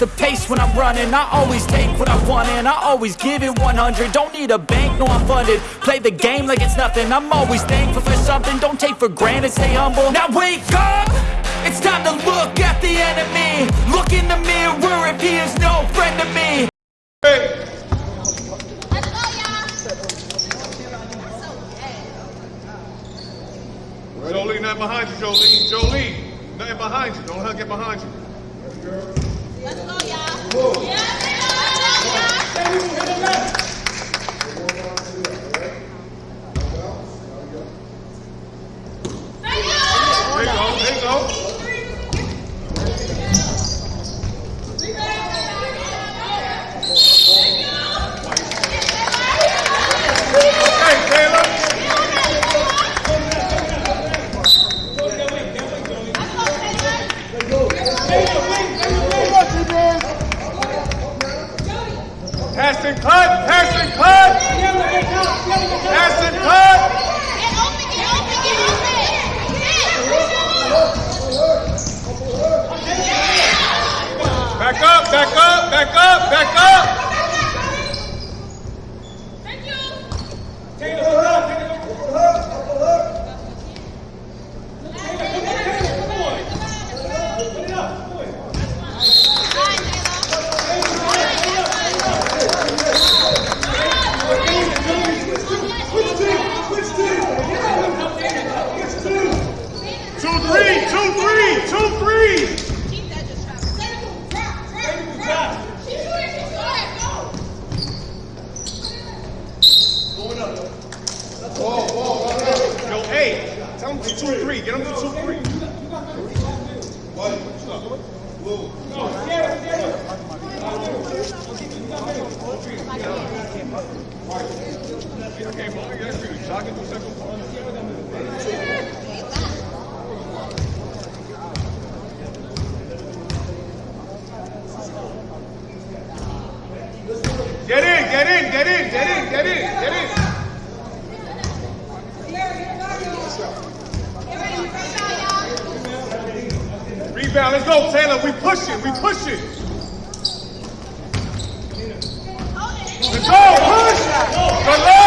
the pace when I'm running I always take what I want and I always give it 100 Don't need a bank, no I'm funded Play the game like it's nothing I'm always thankful for something Don't take for granted, stay humble Now wake up! It's time to look at the enemy Look in the mirror if he is no friend to me Hey, Let's go, y'all. Jolie, nothing behind you, Jolie. Jolie, nothing behind you. Don't let her get behind you. Let's go, y'all. Yeah, let's go, y'all. Back up, back up. Thank you. Two, three, two, three, two, three. Keep that just try. She's shooting, she's shooting. Go. Yo, hey, tell them to two, three. Get them to two, three. Okay, well, yeah, that's good. Shot into second one. Get in, get in, get in, get in, get in. Rebound, let's go, Taylor. We pushing, we pushing. Let's go, push. Good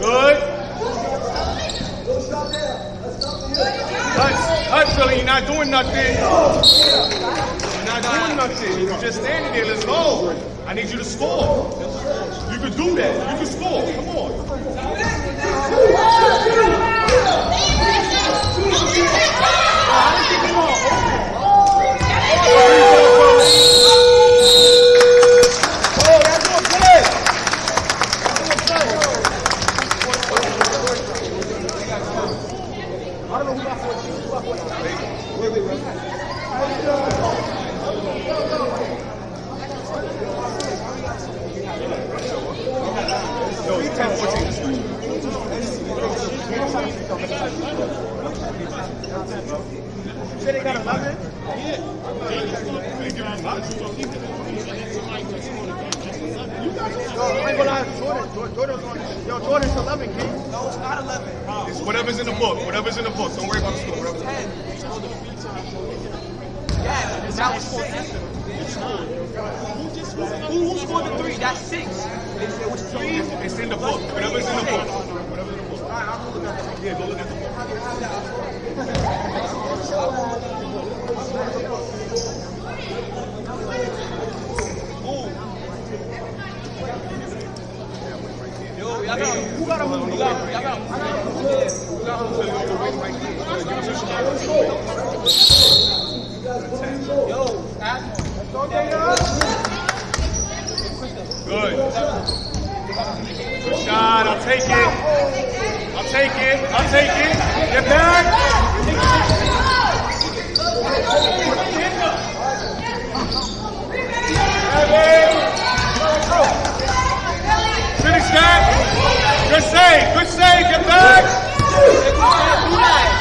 Good. Cut, cut Philly, you're not doing nothing. You're not doing nothing. You're just standing there, let's go. I need you to score. You can do that. You can score. Come on. Yo, it's 10 14 this way. Say they got 11? They give him much. I ain't gonna lie, Jordan. Jordan- Jordan's on. Yo, Jordan's 11, King. No, it's not 11. It's whatever's in the book. Whatever's in the book. Don't worry about the score. Whatever's in the book. 10. Yeah, but that was six. Who, who scored the three? That's six. It was three. It's in the book. Whatever's in the book. Whatever's in the book. Yeah, go look at the gotta move. You gotta move. I gotta move. You gotta move. You gotta move. Good. Good shot. I'll take it. I'll take it. I'll take it. Get back. Vâng. Việt Nam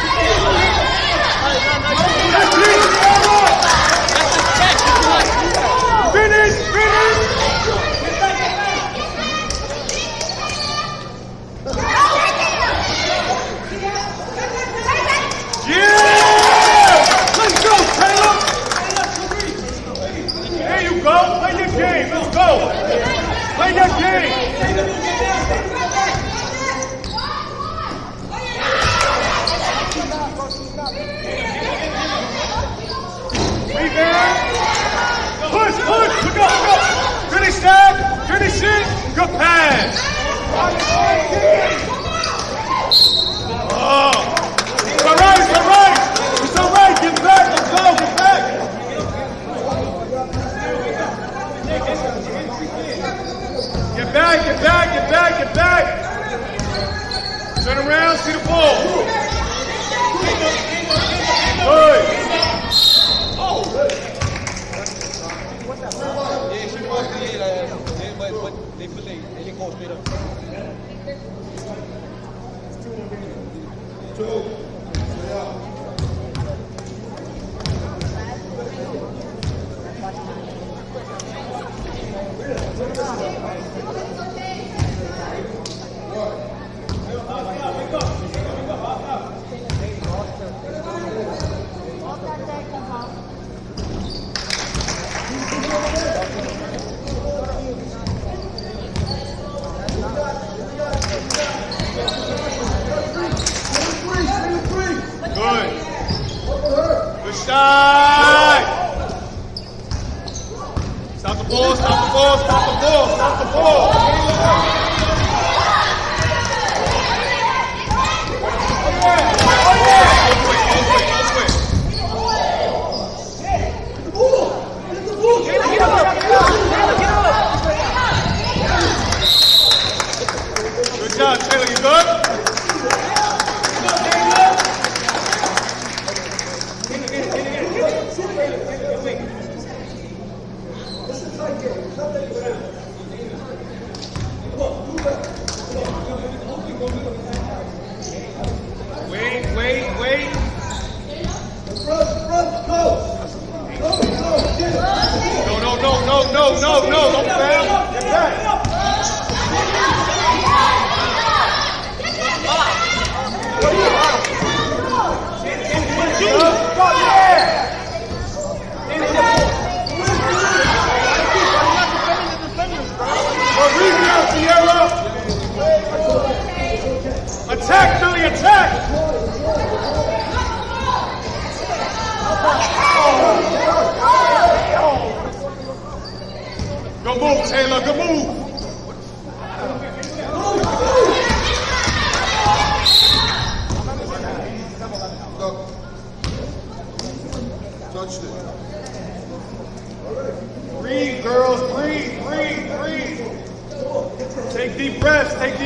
Taylor. Good move. Breathe, girls. Breathe, breathe, breathe. Take deep breaths. Take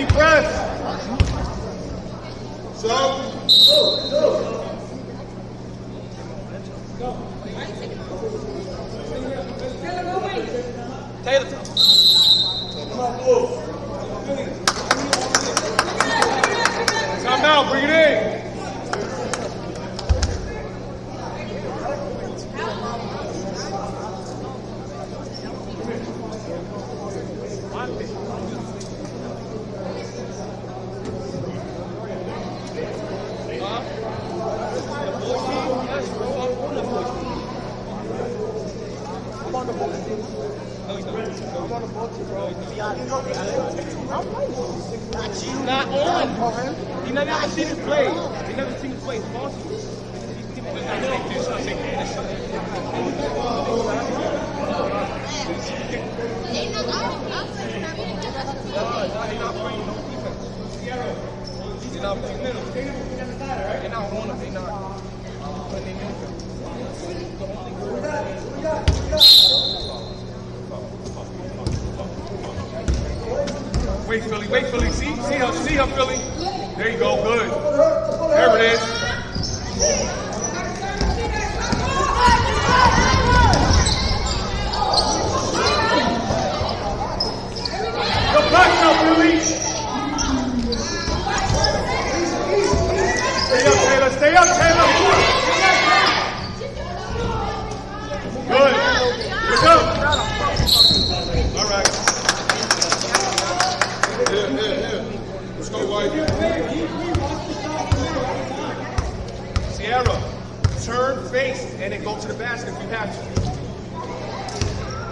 to the basket if you have to.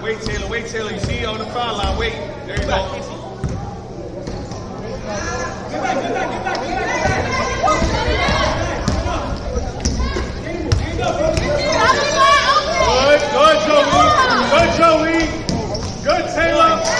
Wait, Taylor, wait, Taylor. You see you on the foul line. Wait. There you go. Get back, get back, get back, get back. Good, good, Joey. Good, Joey. Good, Taylor.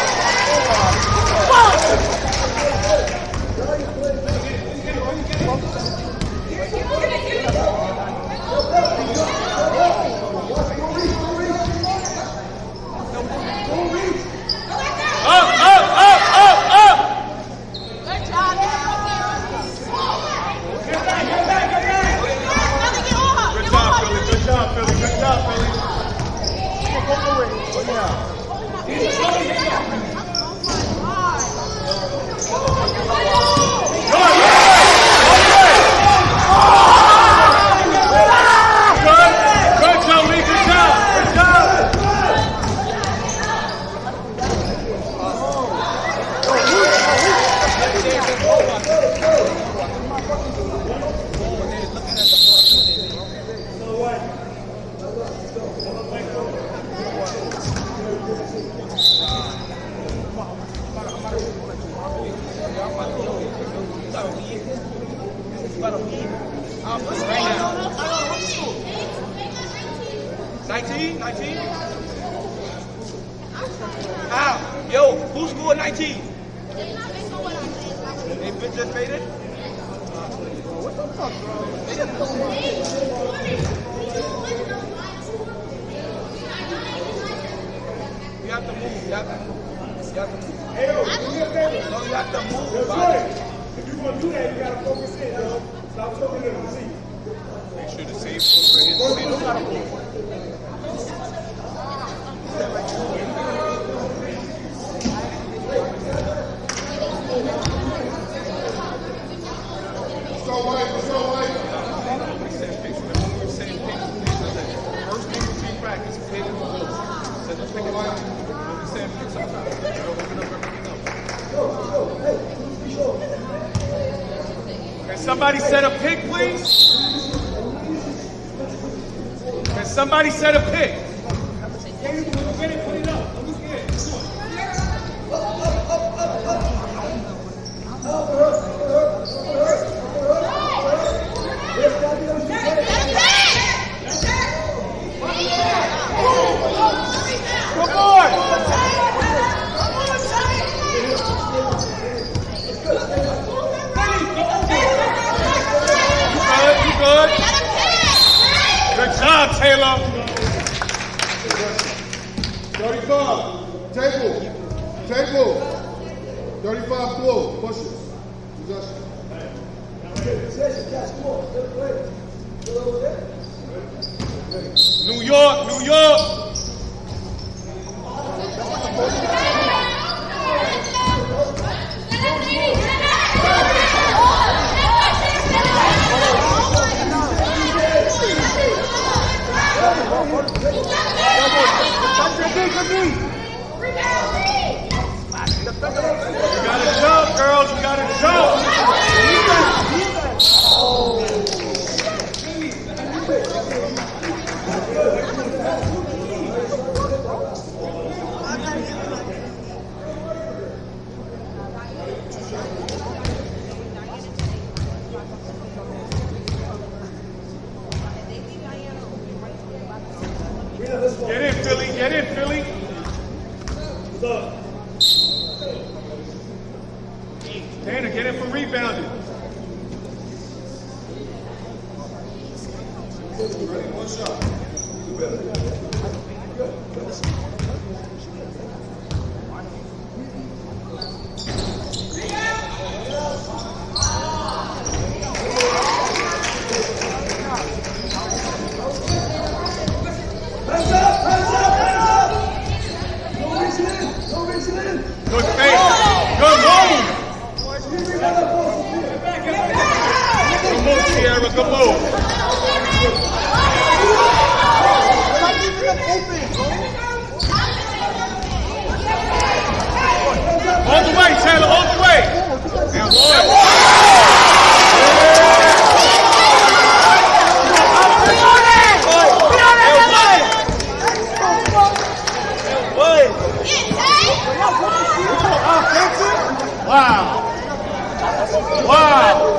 Can somebody set a pick, please? Can somebody set a pick? the move. All the way, Taylor, all the way. And Wow. Wow.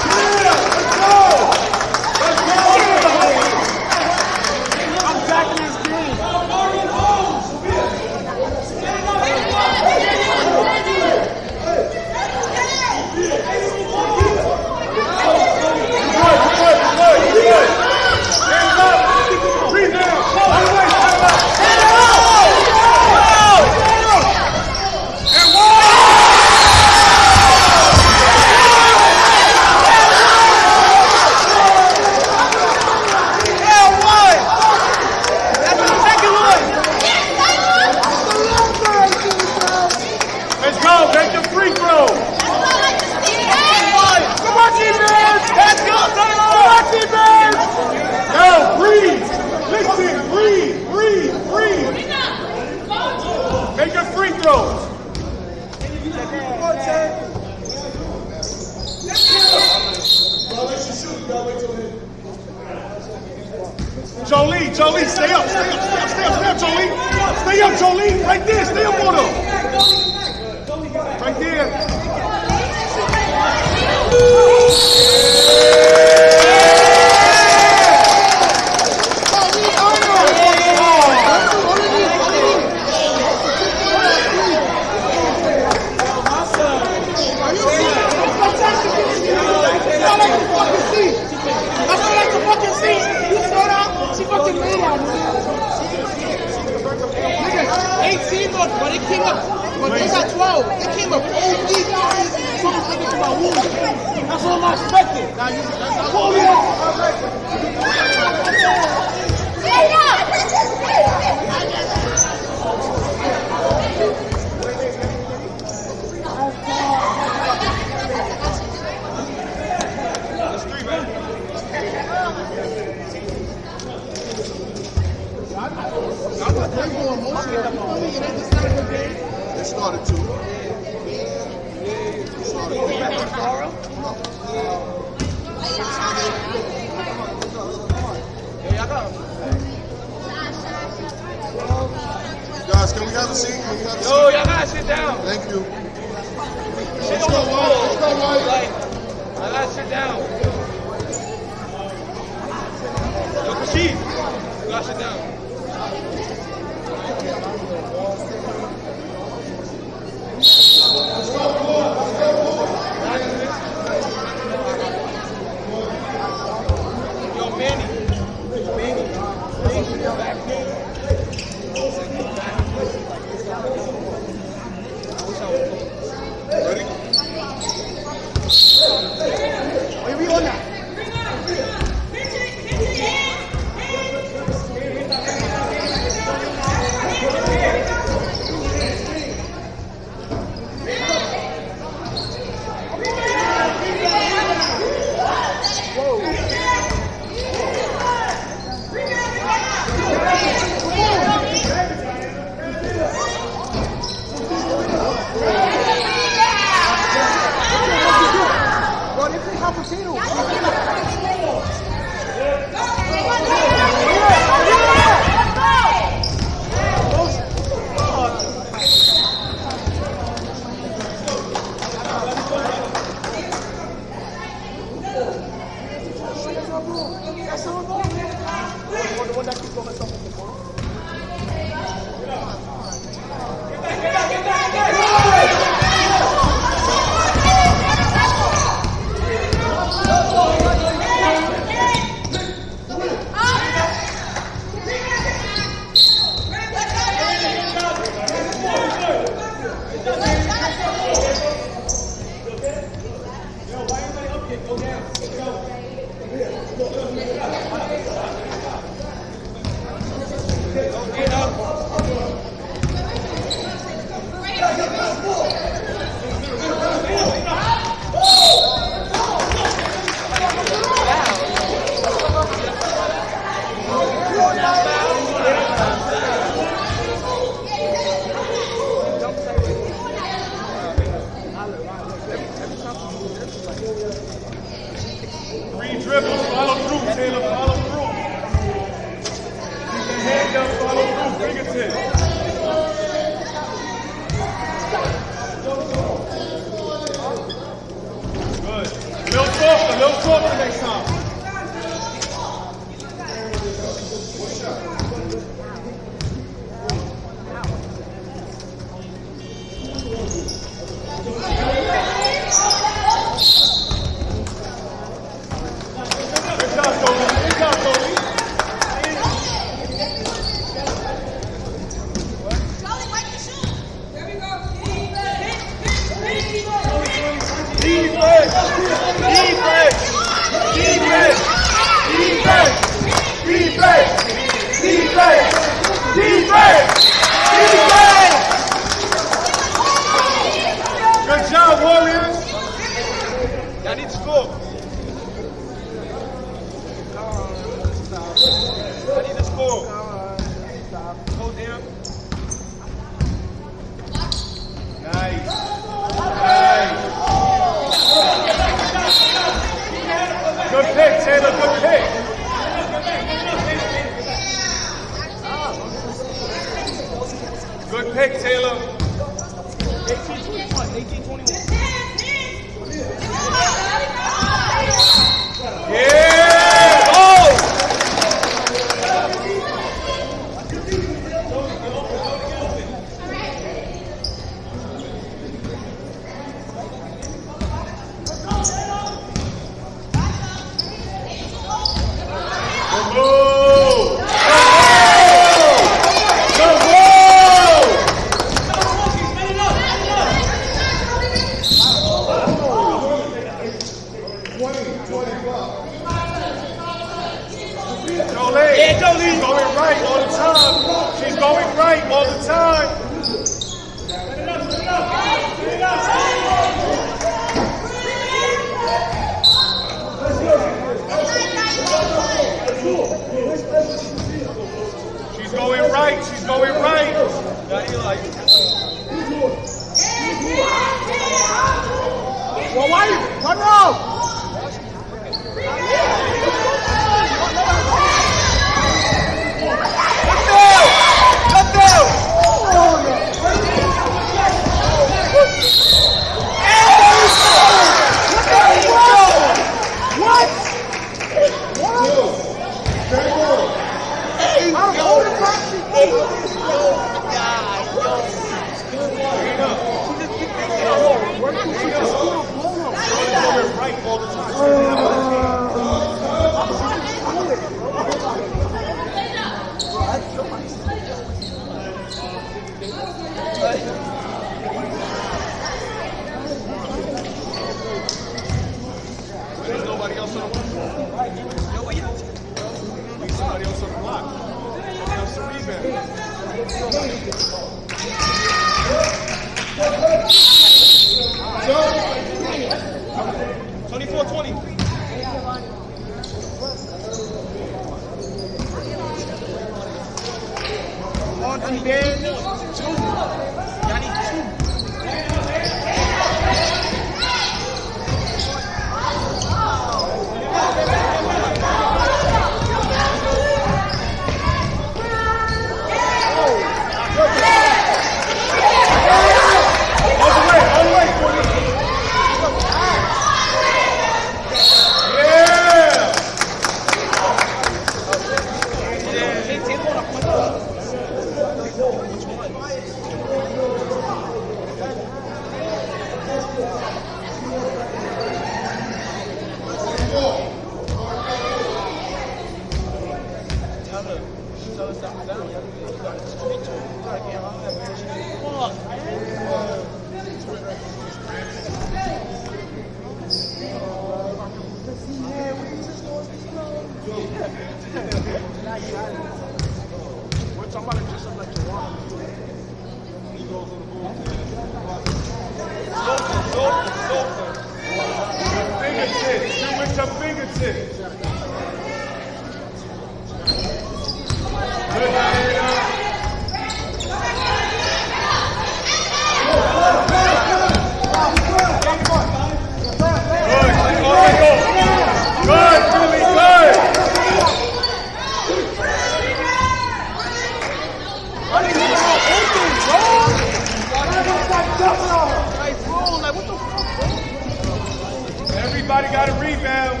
Everybody got a rebound.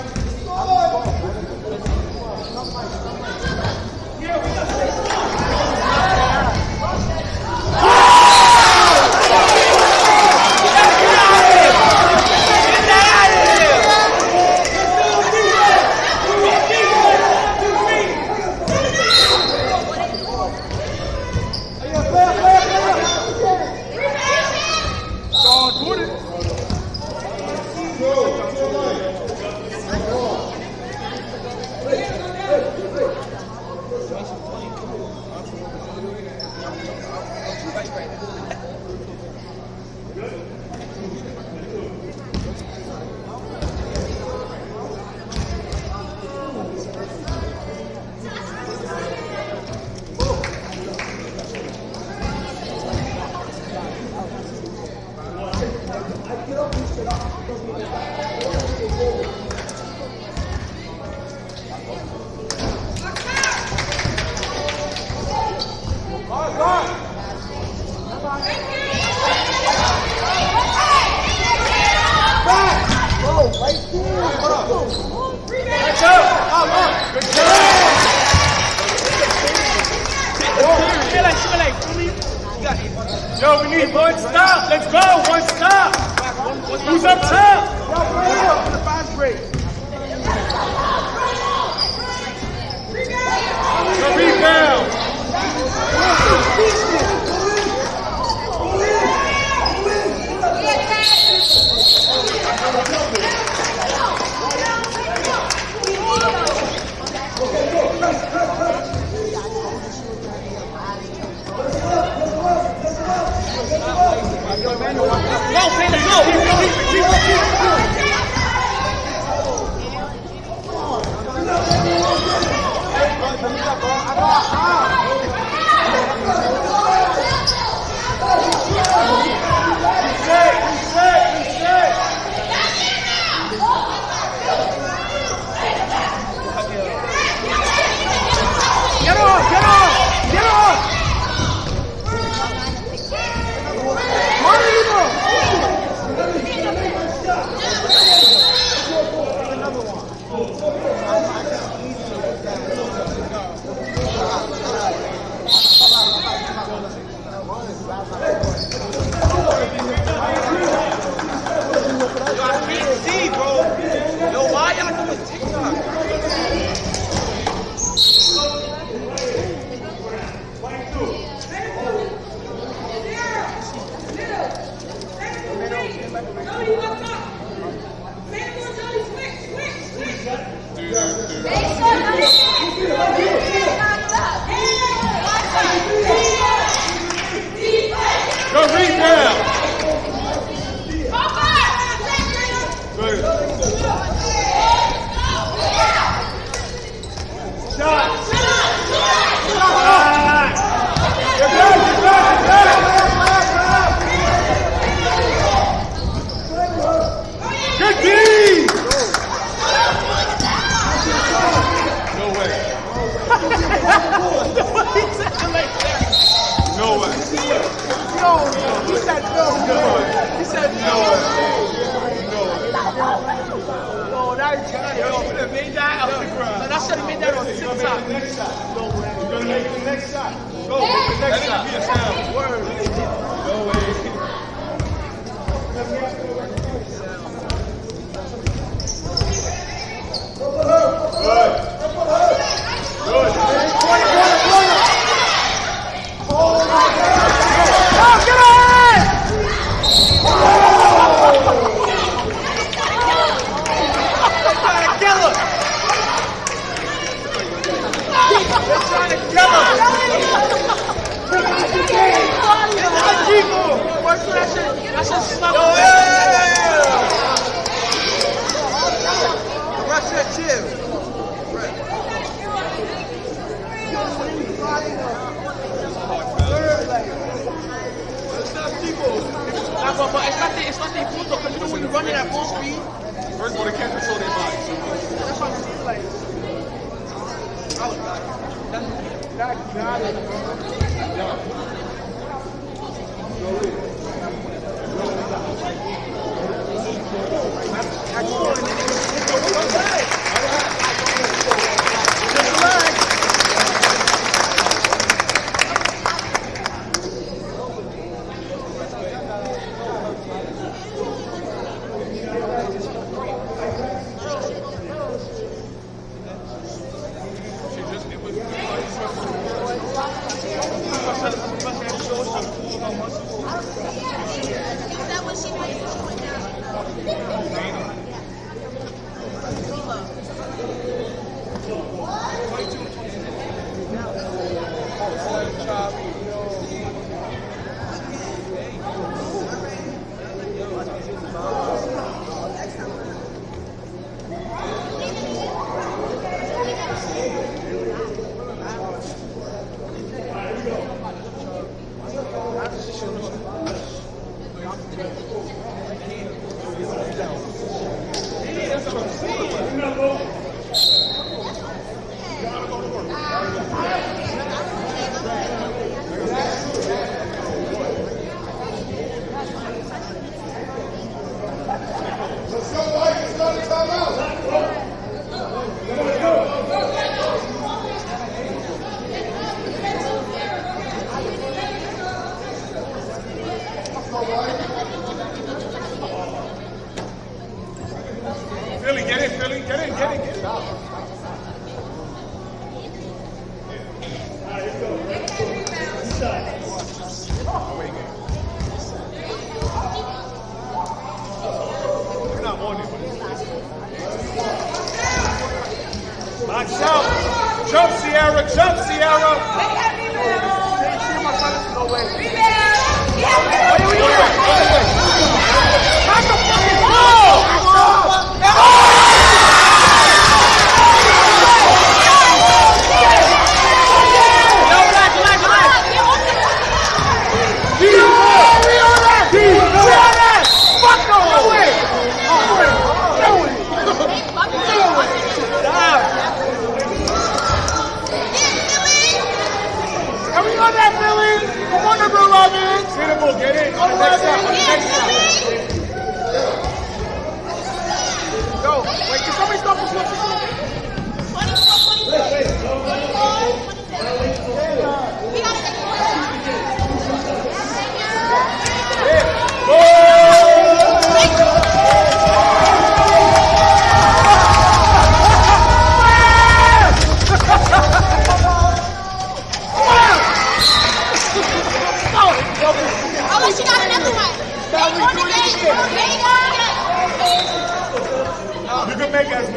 Sean That's not it.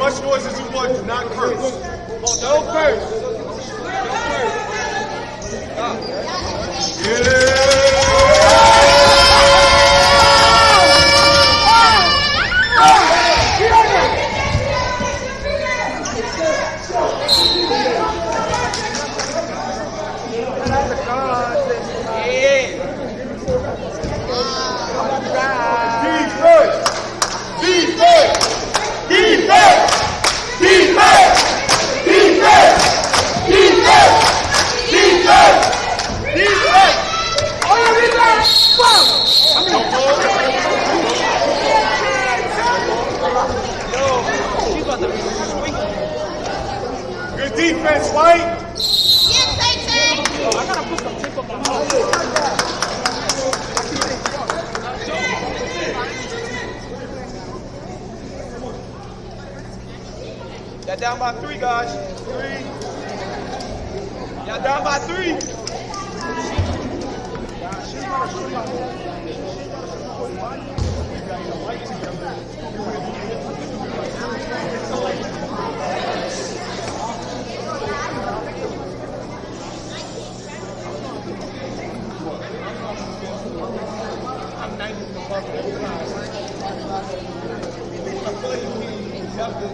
much noise as you want. Do not curse. No curse. No curse. Yeah. White. Yes, I say. I gotta put some tape up on my Y'all down by three, guys. Three. Y'all down by three. تاخذ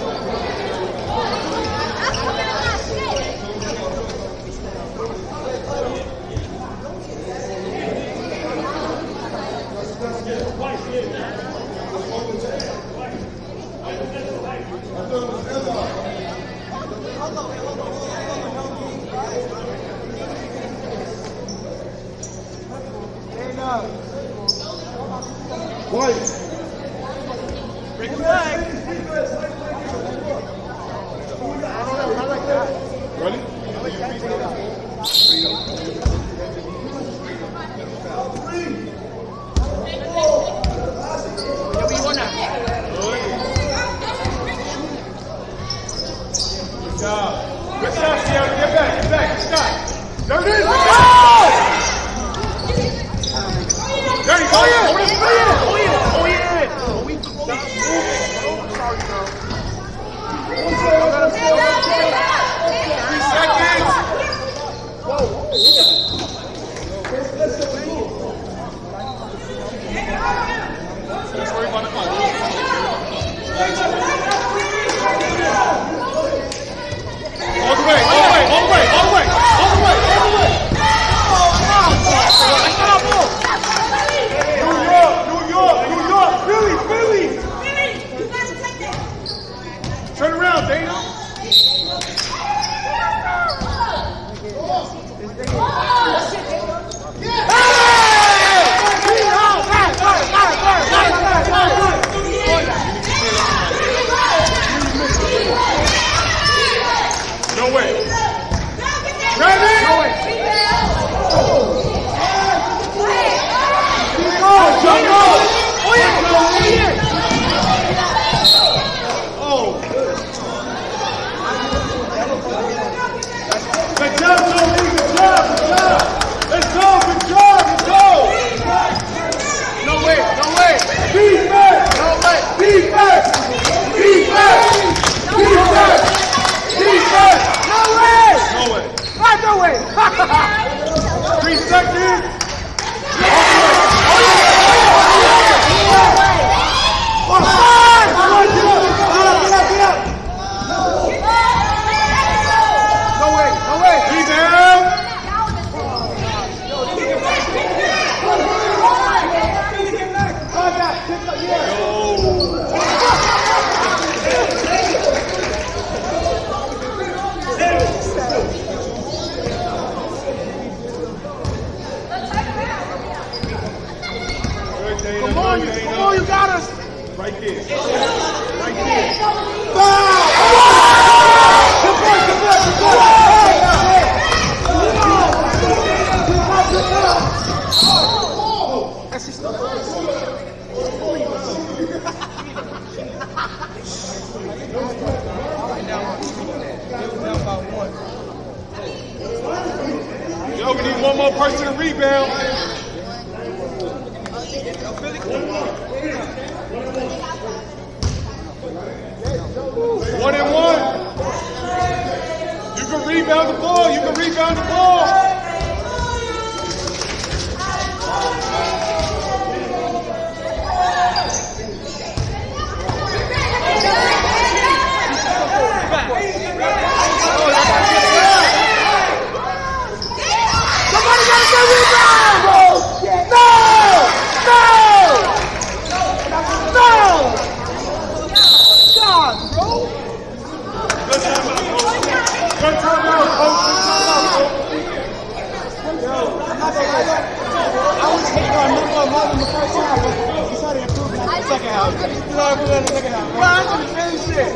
in the same shit.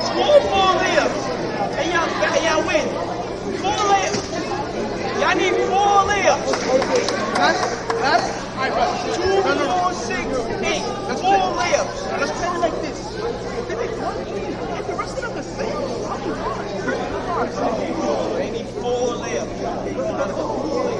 School four layups. And y'all, y'all win. Four layups. Y'all need four layups. That's, that's, four, six, eight. Four layups. let's play like this. If they make if the rest of them are safe, I'll be fine. They need four layups. Now,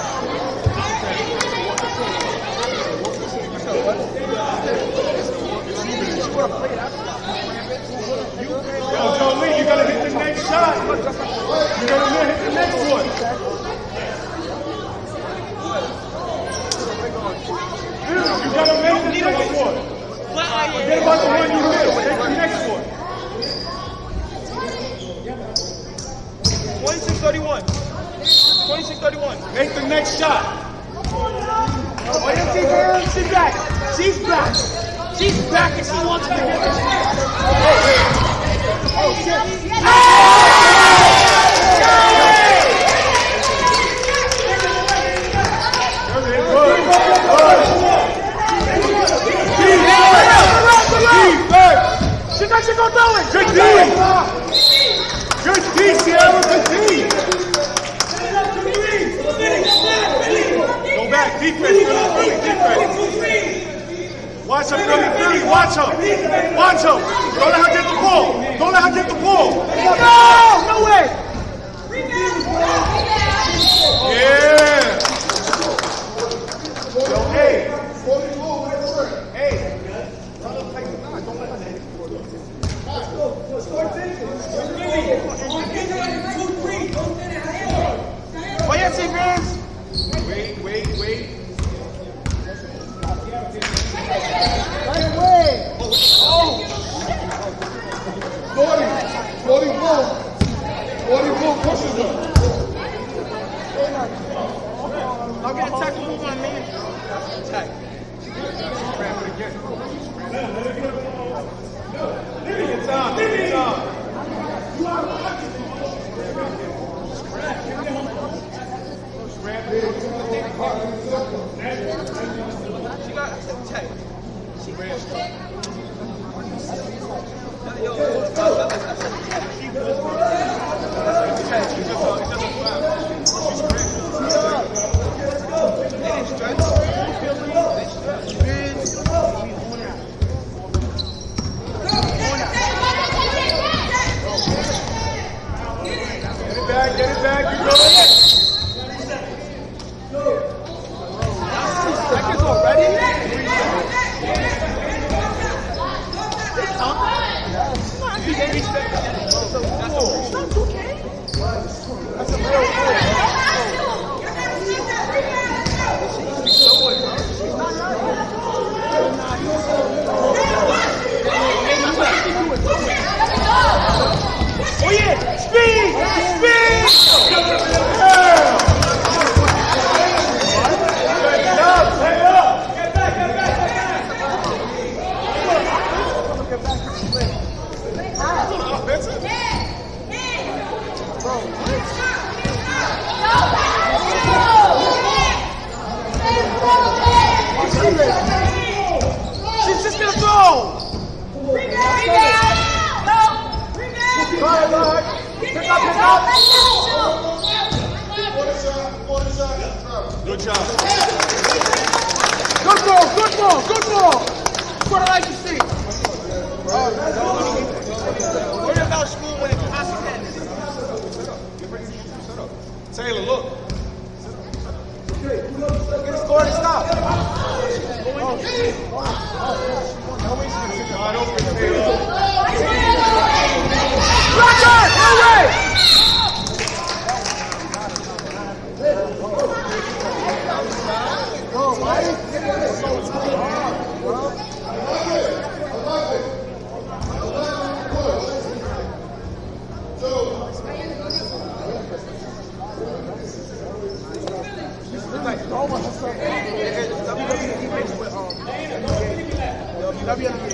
Yo, Jolie, you gotta hit the next shot. You gotta hit the next one. You gotta make the next one. Forget about the one you missed. Take the next one. 26-31. 26-31. Make the next shot. oh, yeah, see, girl, she's back. She's back. She's back and she wants to get got you it. Watch him. Watch him. Watch him. Don't let her get the ball. Don't let her get the ball. No, no way. Yeah. Yo, hey. Oh, yeah, see, girls. Wait, wait, wait. Right away. Forty, forty-four, forty-four pushes him. I'll get a tackle move on me. Attack. Time. Take your time. She got attack. Get it back. Get it back. You go. Seconds already? Oh, yeah. Speed. Speed. She's just gonna throw. Good job. Good ball, good ball, good ball. That's what I like to see. Worry about school when it's consequences. Taylor, look. Okay, get a score to stop. Wide open, Taylor. Roger, away. Está.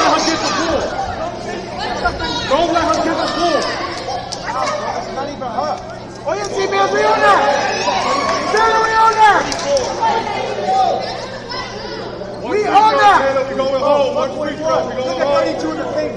let her get the ball. Don't let her get the ball. It's not even her. Oh, yeah, see, man, Riona. Still Riona. We that! We're going home. We're. Look at 32 in the paint.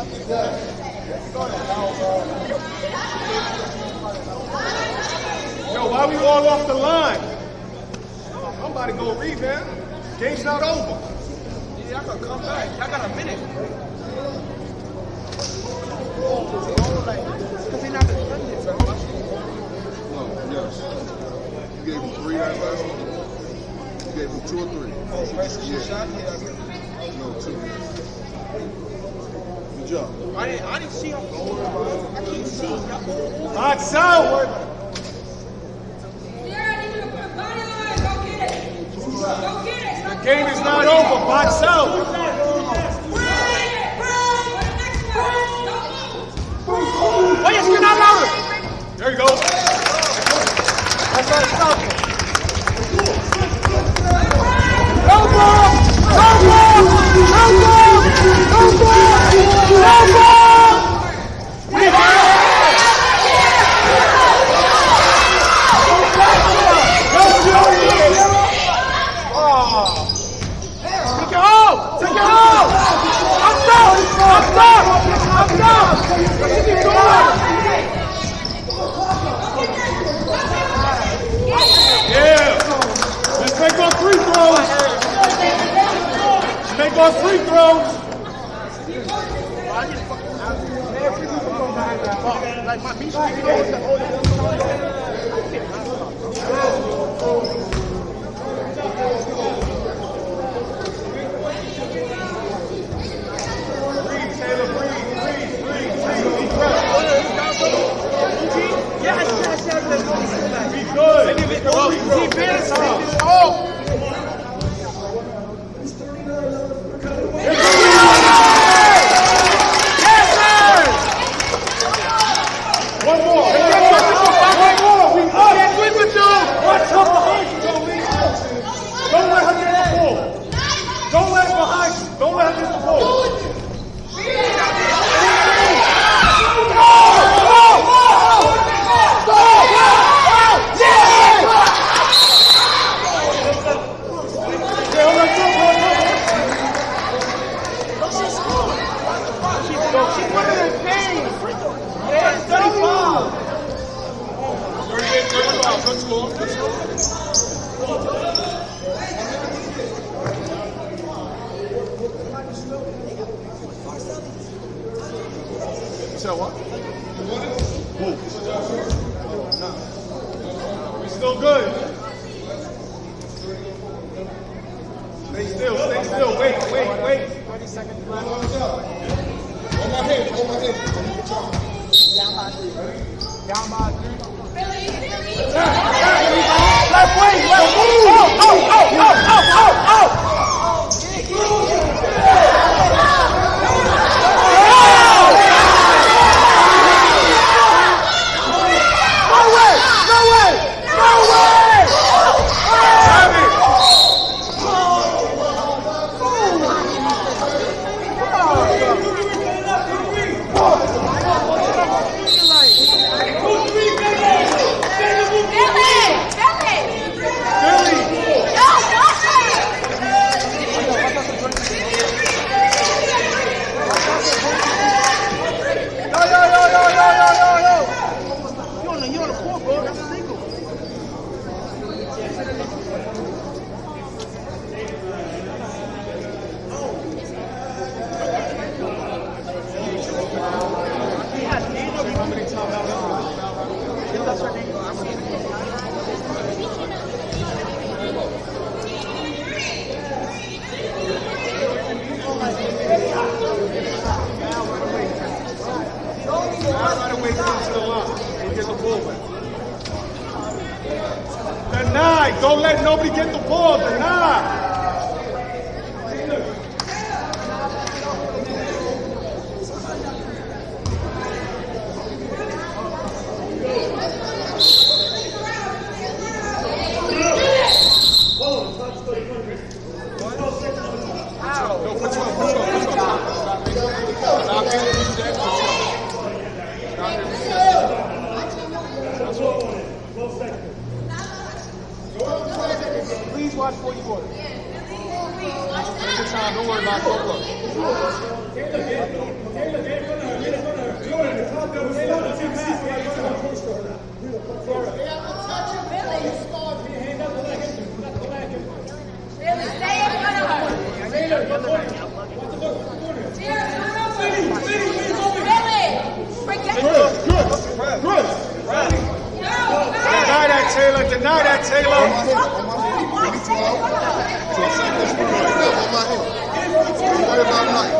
Yo, why we all off the line? I'm about to go rebound. Game's not over. Yeah, I gotta come back. Y'all got a minute. Because they're not defending it, No, yes. You gave him three that last one? You gave him two or three? Oh, yeah. shot? Yeah, No, two. I didn't, I didn't see him. I can't see. Box out. Go get it. Go get it. The game is not over. Box out. free throw. That's what you order. Take your time. Don't worry about it. Don't Good. Taylor. Deny that, Taylor. So I'm this for on my own. Don't worry about life.